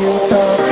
you love.